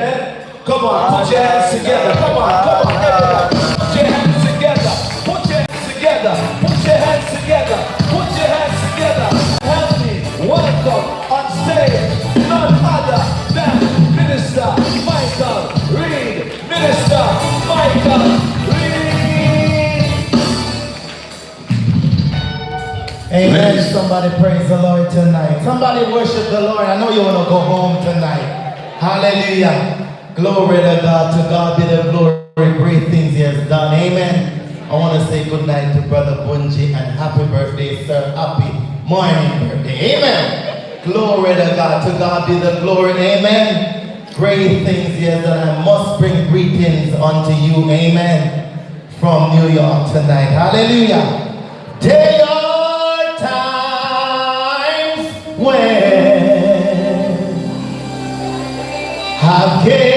Come on, put your hands together. Come on, come on, everybody. Put your hands together. Put your hands together. Put your hands together. Put your hands together. Help me welcome on stage none other than Minister Michael Reed. Minister Michael Reed. Amen. Somebody praise the Lord tonight. Somebody worship the Lord. I know you want to go home tonight. Hallelujah. Glory to God. To God be the glory. Great things he has done. Amen. I want to say good night to Brother Bunji and happy birthday, sir. Happy morning birthday. Amen. Glory to God. To God be the glory. Amen. Great things he has done. I must bring greetings unto you. Amen. From New York tonight. Hallelujah. There I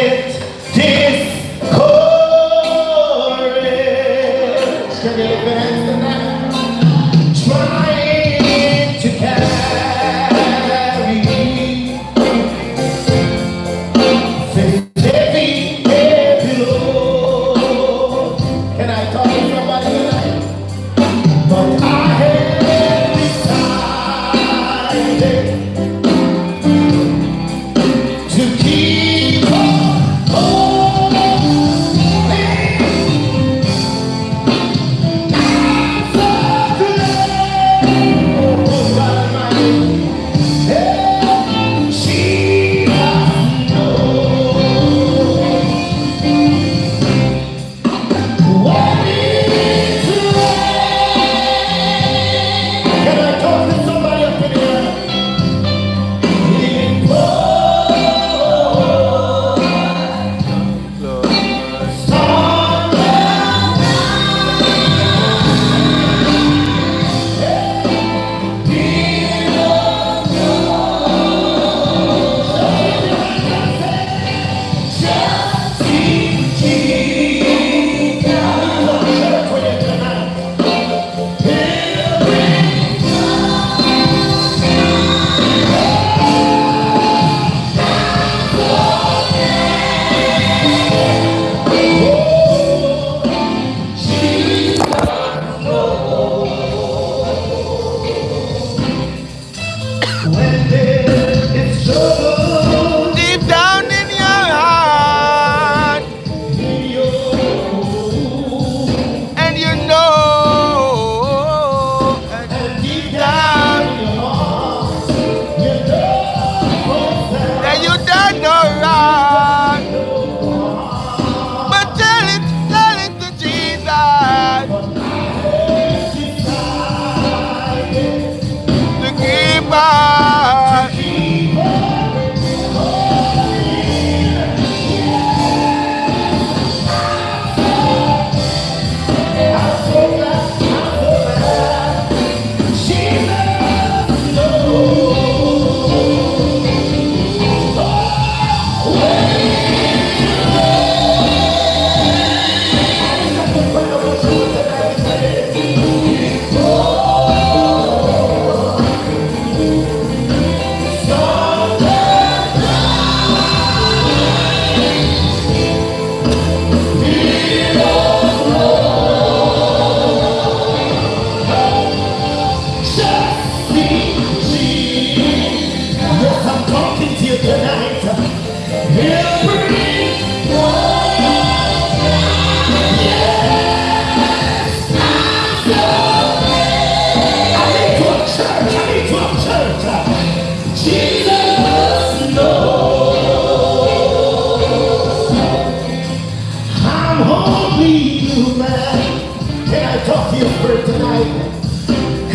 You for tonight?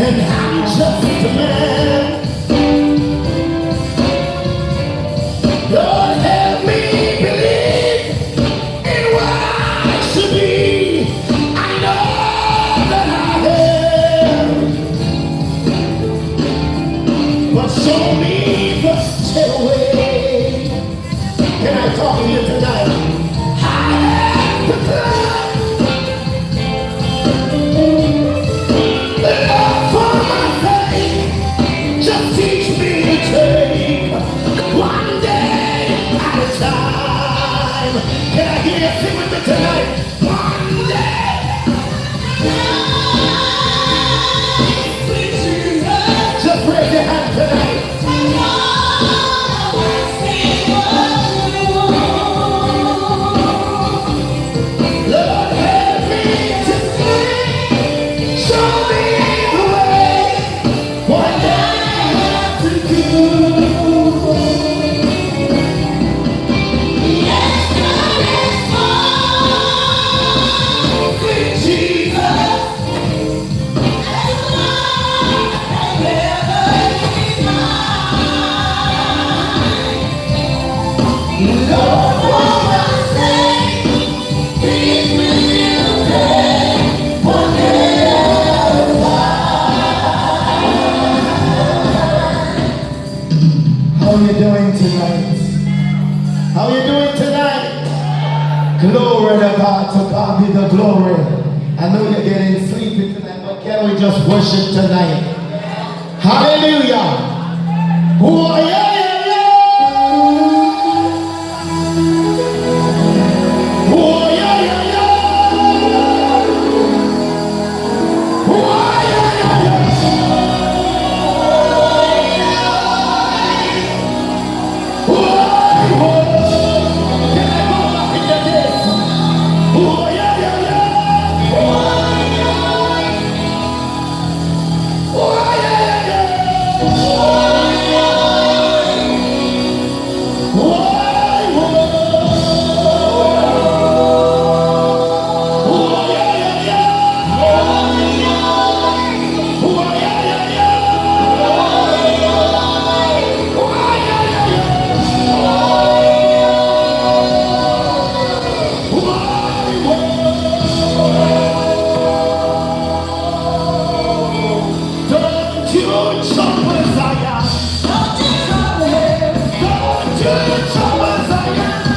And I'm just a man. Lord, help me believe in what I should be. I know that I am, but show me How you doing tonight? Glory to God, to God be the glory. I know you're getting sleepy tonight, but can we just worship tonight? Hallelujah. Who are you? Good, so was